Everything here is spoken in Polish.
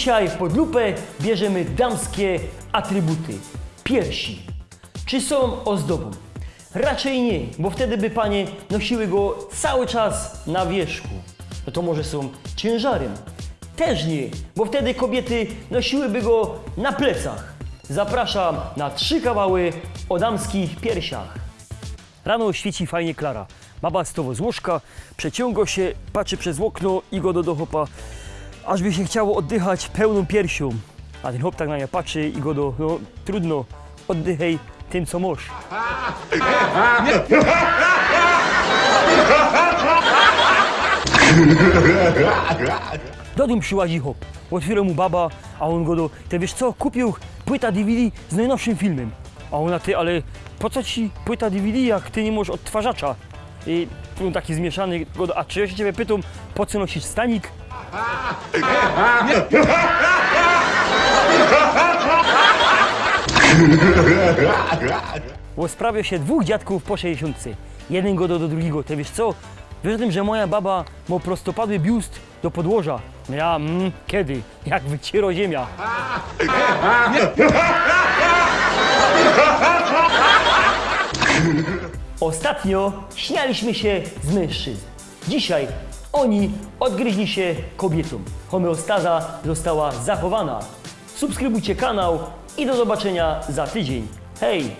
Dzisiaj pod lupę bierzemy damskie atrybuty. Piersi. Czy są ozdobą? Raczej nie, bo wtedy by panie nosiły go cały czas na wierzchu. No to może są ciężarem? Też nie, bo wtedy kobiety nosiłyby go na plecach. Zapraszam na trzy kawały o damskich piersiach. Rano świeci fajnie Klara. Baba stowo z łóżka, przeciąga się, patrzy przez okno i go do dochopa, aż by się chciało oddychać pełną piersią. A ten chłop tak na nią patrzy i go do, no trudno, oddychaj tym co możesz. Do nim przyłazi hop. Otwiera mu baba, a on go do... Ty wiesz co, kupił płyta DVD z najnowszym filmem. A ona, ty, ale po co ci płyta DVD, jak ty nie możesz odtwarzacza? I on taki zmieszany, go do, a czy ja się ciebie pytam, po co nosisz stanik? Bo sprawia się dwóch dziadków po 60. Jeden go do, do drugiego. Ty wiesz co? Wiesz tym, że moja baba ma prostopadły biust do podłoża? No Ja, mm, kiedy? Jak wyciero ziemia. Ostatnio śmialiśmy się z mężczyzn. Dzisiaj oni odgryźli się kobietom. Homeostaza została zachowana. Subskrybujcie kanał i do zobaczenia za tydzień. Hej!